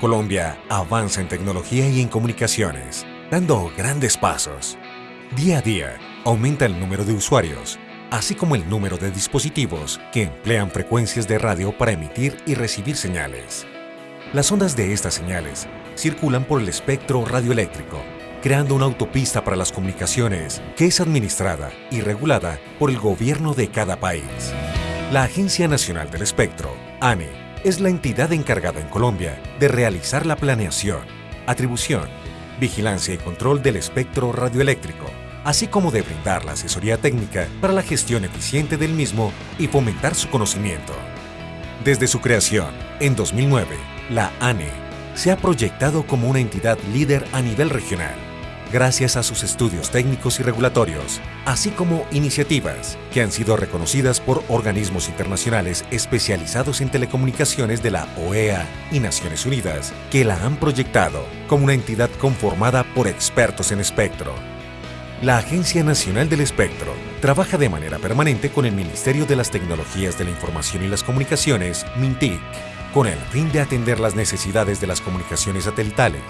Colombia avanza en tecnología y en comunicaciones, dando grandes pasos. Día a día aumenta el número de usuarios, así como el número de dispositivos que emplean frecuencias de radio para emitir y recibir señales. Las ondas de estas señales circulan por el espectro radioeléctrico, creando una autopista para las comunicaciones que es administrada y regulada por el gobierno de cada país. La Agencia Nacional del Espectro, ANE, es la entidad encargada en Colombia de realizar la planeación, atribución, vigilancia y control del espectro radioeléctrico, así como de brindar la asesoría técnica para la gestión eficiente del mismo y fomentar su conocimiento. Desde su creación, en 2009, la ANE se ha proyectado como una entidad líder a nivel regional, gracias a sus estudios técnicos y regulatorios, así como iniciativas que han sido reconocidas por organismos internacionales especializados en telecomunicaciones de la OEA y Naciones Unidas, que la han proyectado como una entidad conformada por expertos en espectro. La Agencia Nacional del Espectro trabaja de manera permanente con el Ministerio de las Tecnologías de la Información y las Comunicaciones, MINTIC, con el fin de atender las necesidades de las comunicaciones satelitales,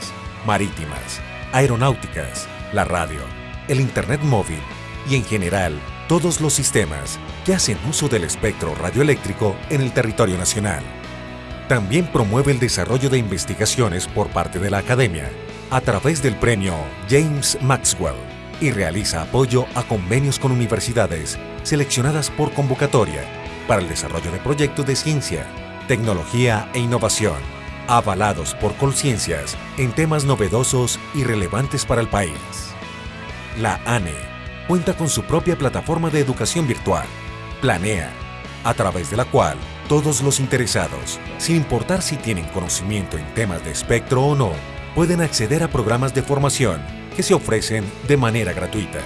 marítimas, aeronáuticas, la radio, el Internet móvil y en general todos los sistemas que hacen uso del espectro radioeléctrico en el territorio nacional. También promueve el desarrollo de investigaciones por parte de la academia a través del premio James Maxwell y realiza apoyo a convenios con universidades seleccionadas por convocatoria para el desarrollo de proyectos de ciencia, tecnología e innovación, avalados por Colciencias en temas novedosos y relevantes para el país. La ANE cuenta con su propia plataforma de educación virtual, Planea, a través de la cual todos los interesados, sin importar si tienen conocimiento en temas de espectro o no, pueden acceder a programas de formación que se ofrecen de manera gratuita.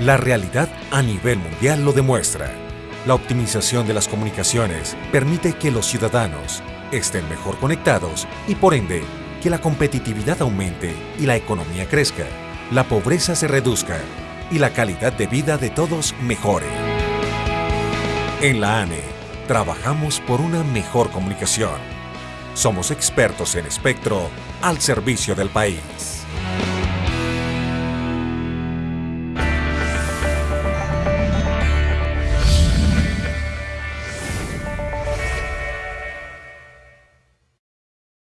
La realidad a nivel mundial lo demuestra. La optimización de las comunicaciones permite que los ciudadanos estén mejor conectados y por ende que la competitividad aumente y la economía crezca, la pobreza se reduzca y la calidad de vida de todos mejore. En la ANE, trabajamos por una mejor comunicación. Somos expertos en espectro al servicio del país.